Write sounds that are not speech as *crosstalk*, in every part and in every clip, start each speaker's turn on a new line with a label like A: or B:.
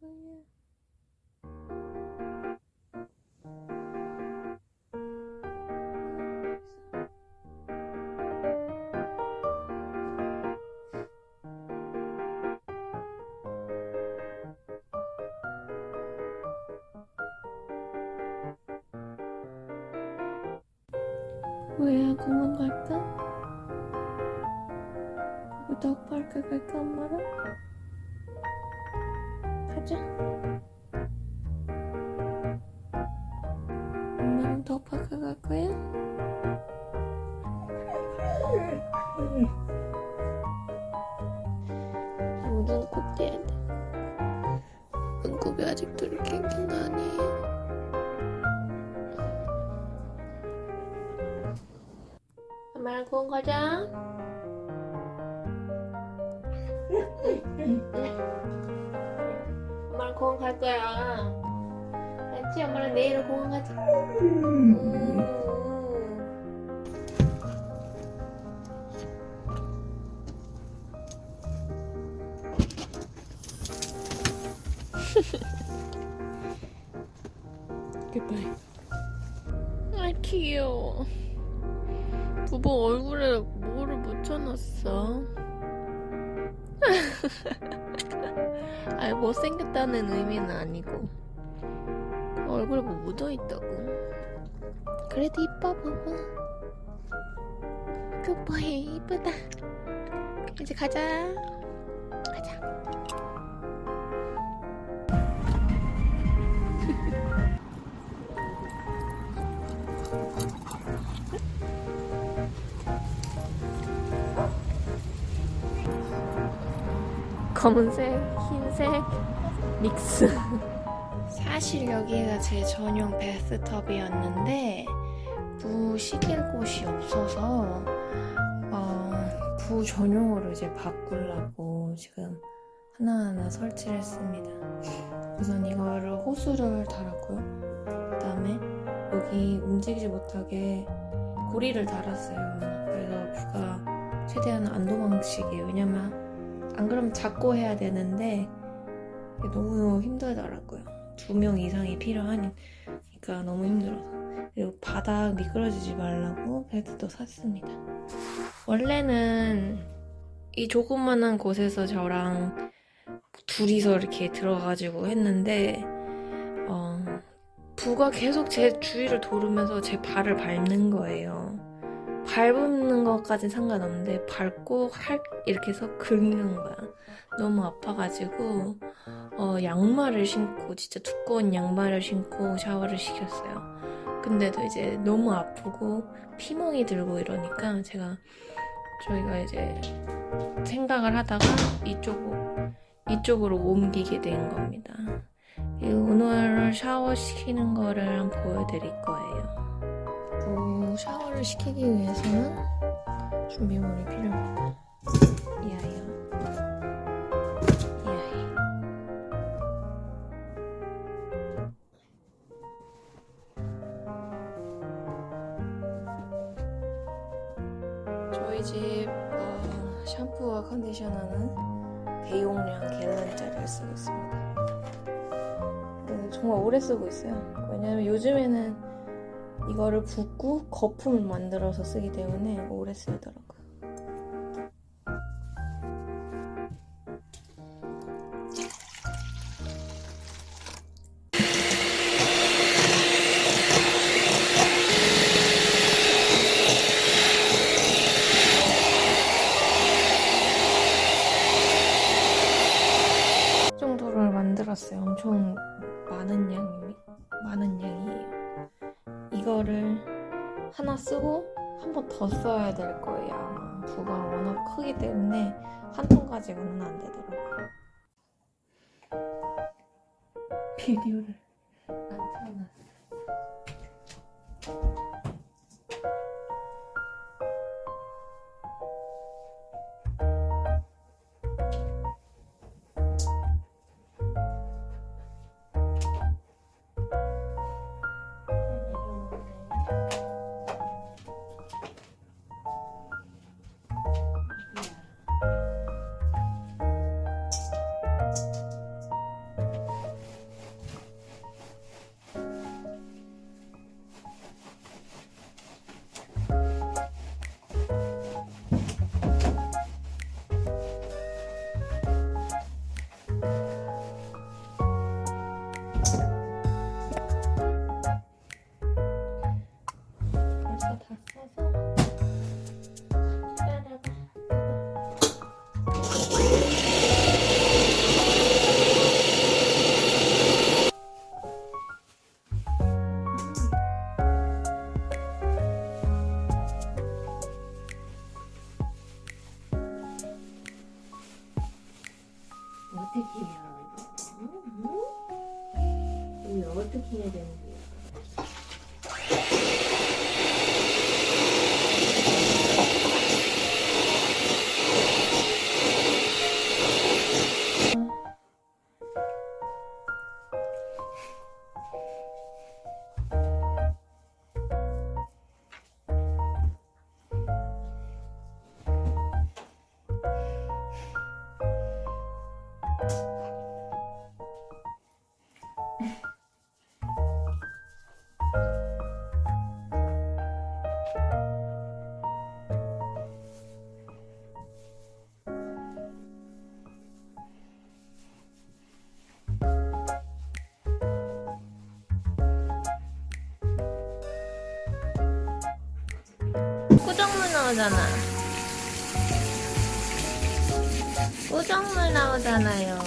A: 거야? 뭐야 공원 갈까? 워터파크 갈까 엄마랑? 가자. 엄마랑 워터파크 갈 거야? 눈꼭 떼야 돼 눈곱이 아직도 이렇게 긴다니 엄마랑 공원 가자 공원 갈 거야. 알지? 엄마랑 내일 공원 가자. 음. Goodbye. 아 귀여워. 부부 얼굴에 뭐를 묻혀놨어? *laughs* 아니 못생겼다는 의미는 아니고. 얼굴에 뭐 묻어있다고. 그래도 이뻐 봐봐 굿보이 이쁘다. 이제 가자. 가자 *laughs* 검은색, 흰색 믹스. 사실 여기가 제 전용 베스트업이었는데 부 시킬 곳이 없어서 어, 부 전용으로 이제 바꾸려고 지금 하나하나 설치를 했습니다. 우선 이거를 호수를 달았고요. 그 다음에 여기 움직이지 못하게 고리를 달았어요. 그래서 뷰가 최대한 안 도망치게 왜냐면 안 그러면 잡고 해야 되는데 너무 힘들더라고요. 두 명 이상이 필요하니까 너무 힘들어서. 그리고 바닥 미끄러지지 말라고 벨트도 샀습니다. 원래는 이 조그만한 곳에서 저랑 둘이서 이렇게 들어가지고 했는데 어, 부가 계속 제 주위를 도르면서 제 발을 밟는 거예요. 밟는 것까진 상관없는데 밟고 할 이렇게 해서 긁는 거야. 너무 아파가지고 어, 양말을 신고 진짜 두꺼운 양말을 신고 샤워를 시켰어요. 근데도 이제 너무 아프고 피멍이 들고 이러니까 제가 저희가 이제 생각을 하다가 이쪽으로 이쪽으로 옮기게 된 겁니다. 오늘 샤워시키는 거를 보여드릴 거예요. 그 샤워를 시키기 위해서는 준비물이 필요합니다. 이 아이요. 이 아이. 저희 집 어, 샴푸와 컨디셔너는 대용량 갤런짜리를 쓰고 있습니다. 네, 정말 오래 쓰고 있어요. 왜냐면 요즘에는 이거를 붓고 거품을 만들어서 쓰기 때문에 오래 쓰더라고요. 이거를 하나 쓰고 한 번 더 써야 될 거예요. 아마 부가 워낙 크기 때문에 한 통 가지고는 안 되더라고요. 비디오를 안 틀어놨어. 어떻게 해요? 음, 음. 이거 어떻게 해야 되는지 나오잖아. 꾸정물 나오잖아요.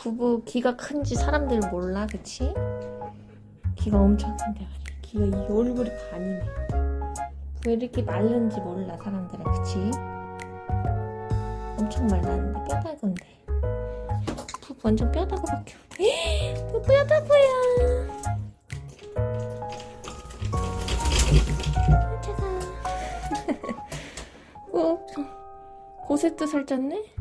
A: 부부 귀가 큰지 사람들 몰라 그치? 귀가 엄청 큰데 말이야 귀가 이 얼굴이 반이네 왜 이렇게 마른지 몰라 사람들은 그치? 엄청 말랐는데 뼈다구인데 부 완전 뼈다구밖에 없네 부 뼈다구야 아, *laughs* 어, 고세트 살쪘네?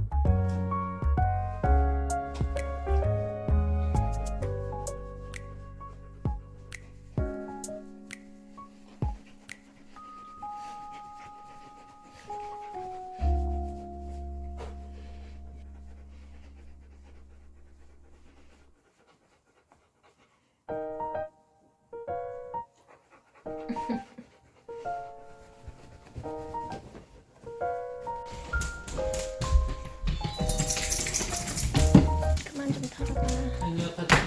A: 그만 좀 털어봐.